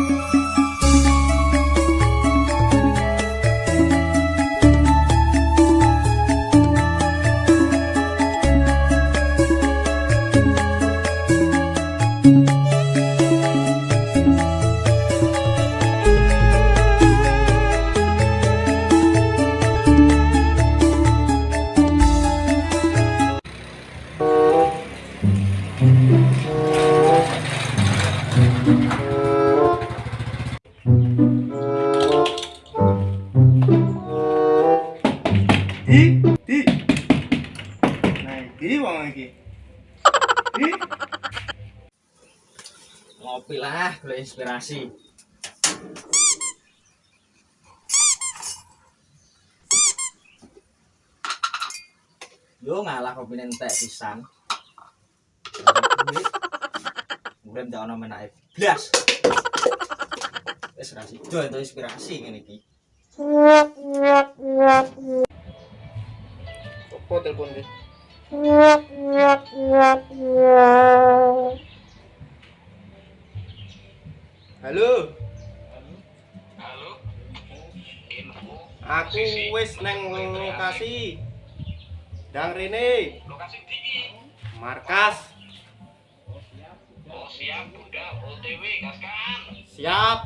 Di, boleh inspirasi. Yo ngalah kopi nentek pisan. Urip ndak ono menake blas. Ra sido entuk inspirasi ngene iki. Opo telepon iki? Halo. Halo. Info Aku wis neng lokasi. Dang rene, lokasi tinggi. markas. Oh siap udah OTW gaskan. Siap.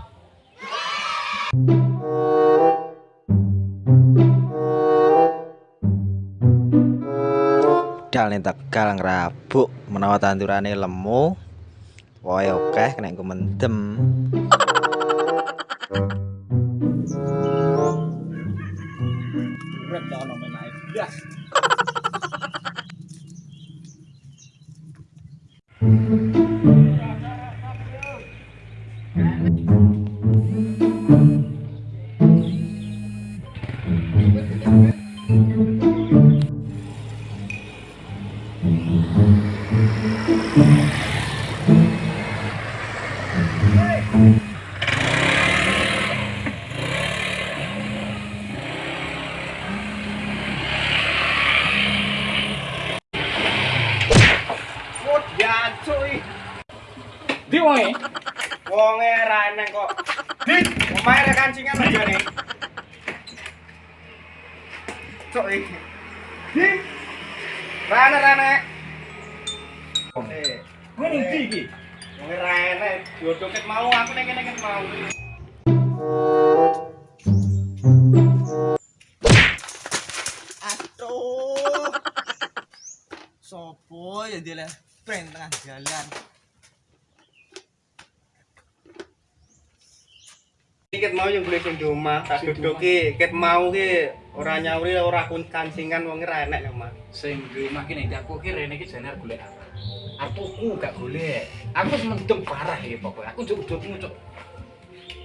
Dal ning Tegal ngrabuk menawa tandurane lemu. Rồi ok, cái này của mình tìm Rip down Wonge ra neng kok. Di, omahe rek kancingan aja nih. Cuk iki. Di. Rane rane. Eh, Ngene ndi iki? wonge rane diodoket mau aku ning kene mau. Aduh. Sopo ya dia prank tengah jalan. Ket mau yang beli sing di omah, tak dodoki ket mau ki ora nyauri ora kun kancingan wonge ra enek nek omah. Sing rumah kene iki aku ki rene iki jane golek apa? Apuku gak golek. Aku wis mendem parah iki pokoknya. Aku juk udutmu cuk.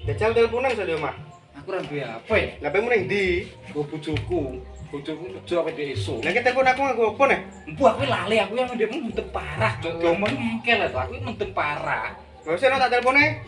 Jajal teleponan di omah. Aku ora duwe apa ya? Lah pemu ning ndi? Go bojoku. Bojoku kerja apa di esuk. Ki telepon aku nggo opo nih? Empu aku lali aku yang ndekmu mendem parah cuk. Domon ngengkel to. Aku mendem parah. Gak usah tak telepone.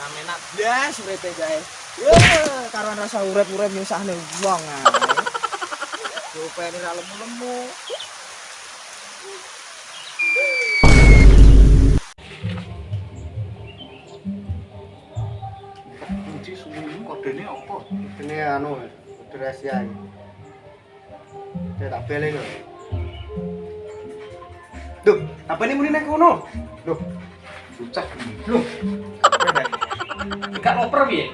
Ramenak blas uripe guys. Yo, karuan rasa urip-urip nyusahne wong ae. Rupane ra lemu-lemu. Kunci suwi kodene apa? Ini anu, kode rahasia iki. Dia tak beli kok. Duh, apa ini muni nek kono? Duh, Bocah. Loh, gak loper piye?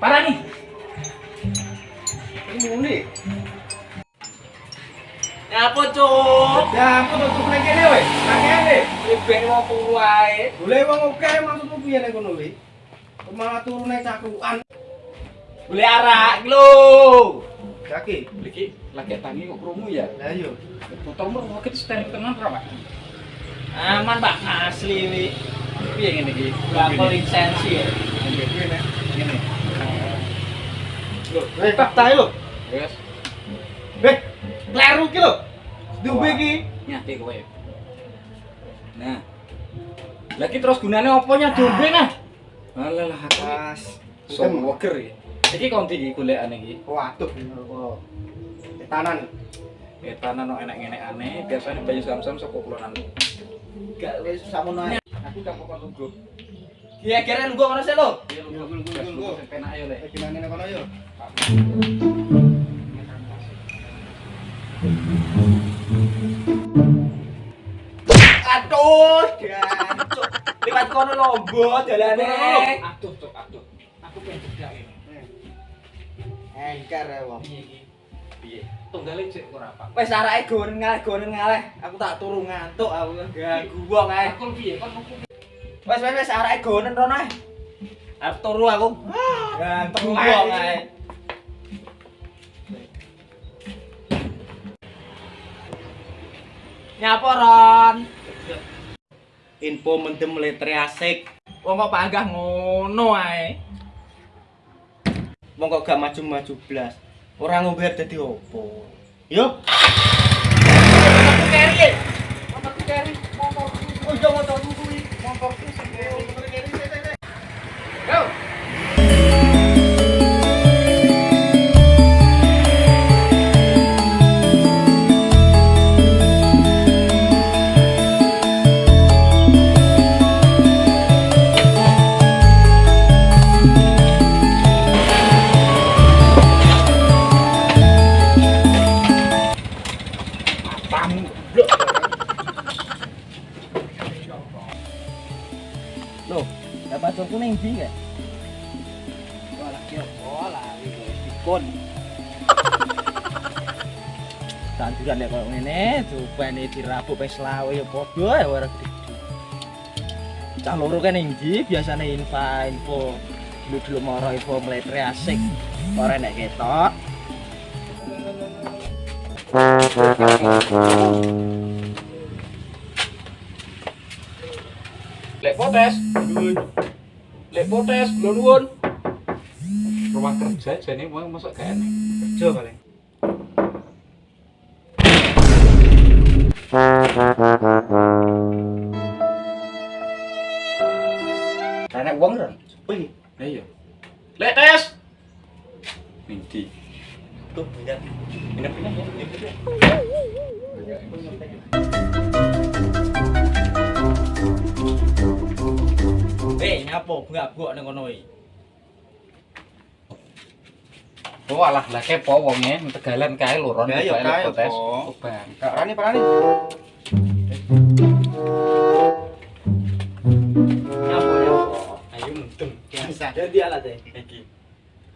Parah nih. ini muni. Ya apa, Cuk? Ya, aku tutup nek kene weh. Nang kene. Ribet mau turu ae. Boleh wong oke maksudmu piye nek kono weh? Kok Malah turun nek cakrukan. Boleh arak lho. Kaki. Iki lagi tangi kok krungu ya. Lah iya. Botolmu roket steril tenan ra, Pak? Aman Pak, asli wi. Piye ngene iki? Bakul lisensi ya. Ngene. Eh, tak. Wes, Beh, kleru ki. Duwe ki. nyate kowe. Nah. Lagi terus gunane apa nya dombe nah? Alah lah aku. Pas. So woger iki. Iki kon iki golekane iki. Waduh. Oh. Tanan. Etanan no enak-enak aneh, biasanya bayi sam-sam saka kulonan. Gak wis samono ae. Aku gak pokok tunggu. Kira-kira lu ngono sih lo. Iya, gul, gul, gul. Penak ayo. Eh, gimana nih kono yo? Aduh, jancuk. Liwat kono lombo dalane. Aduh, cok, aduh. Aku pengen cedak ini. Engker ya wong. Piye iki? Piye? Tunggale cek ora apa. Wes arake gonen ngaleh gonen ngaleh. Aku tak turu ngantuk aku ganggu wong ae. Aku piye? Kon Wes wes wes arake gonen rono ae. Arep turu aku. Ganggu wong ae. Nyapa Ron? Info mendem letre asik. Wong kok panggah ngono ae. Wong kok gak maju-maju blas. Ora ngombe dadi opo? Yo. Aku keri. Aku keri. Oh, yo motor kuwi. Motor kuwi dapat pacarku ning ndi ya? Bola ki bola dikon. Tanduran nek koyo ngene, cupane dirabuk wis lawe ya padha ya ora. Cah loro kan ndi biasane info info dulu dulu moro info meletre asik. Ora nek ketok. Lek potes. Lek potes, kula nuwun. Ruang kerja jane mau masuk gak enek. Kerja paling. Enek wong ora? Wih, iya. Lek tes. Nanti. tuh minyak. Minyak minyak ya. minyak, Eh, nyapo gak-gok ning kono iki. Oh alah lah kepo wonge tegalan kae lho Ron. Ya, ya, kae. Kak Rani. Nyapo nyapo. Ayo mendem. Alat. Iki.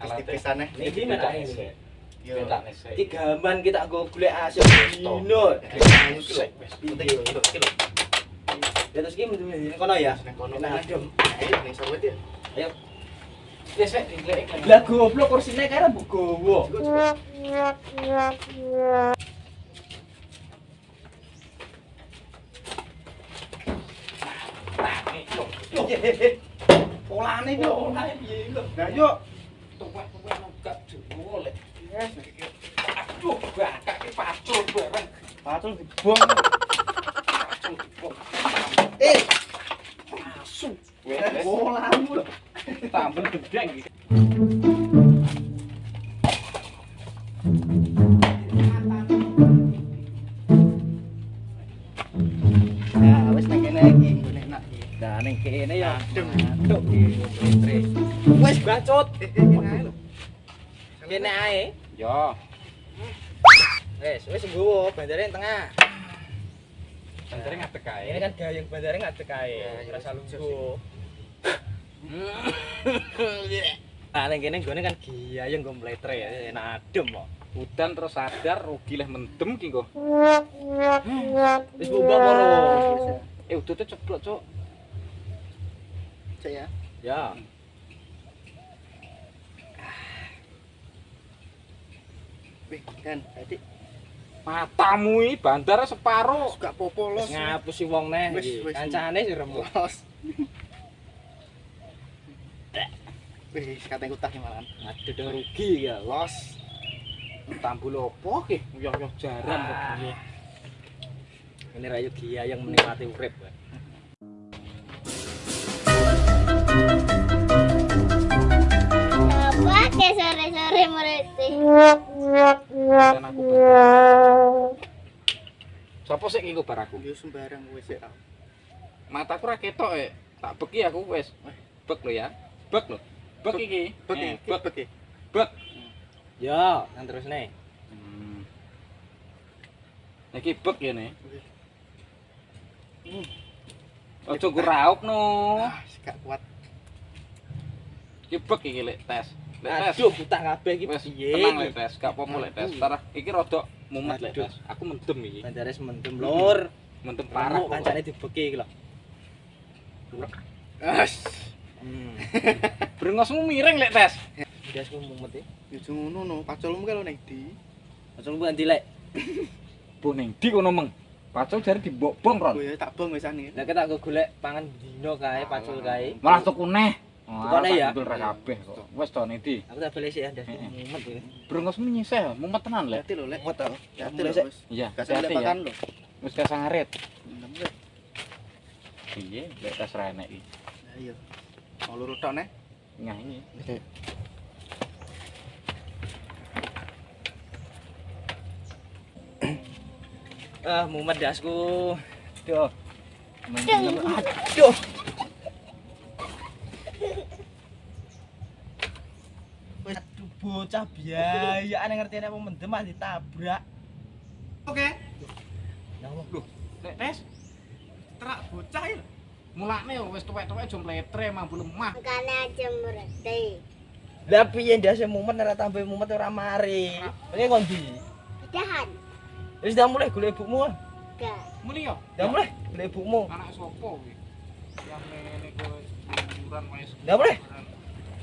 Alat. Iki menak. Yo. Kita go golek dino. Penting. Ya terus mendem kono ya. Nang kono Nah, adem. Ayo ning sawet ya. Lah goblok kursine kira mbok gowo. Yo, polane iki lho, polane piye iki lho. Nah, yo. Tuwek-tuwek gak jowo lek. Aduh, bakak ki pacul bareng. Patul dibuang. Pacul kok. Eh, Asu. wes Wes. polamu lho. Tambah gedeng iki. Wis nang kene iki ngene enak iki. Ning kene ya. Wis bacot. Kene ae lho. Kene ae. Yo. Wis, wis nggowo bandare tengah. Bentere ngadeg kae. Ini kan gayung bandare ngadeg kae. Rasa lucu. Nah, ning kene nggone kan gayung go mletre ya, enak adem kok. Udan terus sadar rugi leh mendem ki kok. Wis bubar moro. Eh udute ceplok, Cuk. Cek ya. Ya. Wih, kan tadi Matamu iki bandar separo. gak popo los. Ngapusi wong neh Wis, wis. Kancane sih remuk. Los. Wih, katanya utah malan. Aduh udah rugi ya. Los. Tambul opo ki? Yo-yo jaran kok Ah. Ini rayu gia yang menikmati urip. Pak. Apa ke sore-sore mereti? Dan aku bar. Sopo sik iku bar aku? Yo sembarang wis ya. Mataku ra ketok e. Tak beki aku wis. Bek lo ya. Bek lo. Bek iki. Bek Eh, iki, bek. iki. Bek. Yo, kan terus nih. Hmm. Iki bek ya nih. Ojo gurauk no. Ah, gak kuat. Iki bek iki lek tes. Aduh, butah kabeh iki Wes piye? tenang lek tes, gak apa-apa lek tes. Aduh. Ntar iki rada mumet lek tes. Aku mendem iki. Kancane semendem lur. Mendem parah. Kancane dibeki iki lho. As. Hmm. Brengosmu miring lek tes. Ndasku mumet e. Yo ngono no, pacolmu kalau nek di. Langsung bukan dilek. Bu ning ndi kono meng? Pacul jare dibok-bong, Ron. Oh ya tak bong wesane. Lah kita go golek pangan dino kae, pacul kae. Malah tuku neh. Pokoke ya. ra kabeh kok. Wis to niti. Aku tak balesi ya, Ndas. Mumet iki. Brongos menyisih, mumet tenan lek. Ati lho, lek. Mumet oh. to. Ati lho, wis. Iya, Kasih sampe pakan lho. Wis gak. Piye, lek tas ra enek iki. Iya. Mau luru tok nek. Nyah iki. Ah, mumet dasku. Tuh. Aduh. Bocah biayaan yang ngerti apa mendem ditabrak. Oke. Loh, lek tes Terak bocah ya. mulane wis tuwek-tuwek jom letre mambu lemah. Makanya aja mereti. Lah piye ndase mumet ora tambah mumet ora mari. Ini ngondi. Dahan. Wis dah mulai golek ibumu. ah. Gak. Muli yo. Dah mulai golek ibumu. Anak sopo kuwi? Yang ngene kowe liburan wis. Dah mulai.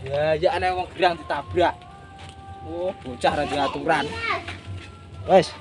Ya, ya ana wong gerang ditabrak. Oh, bocah ra diaturan. Wes,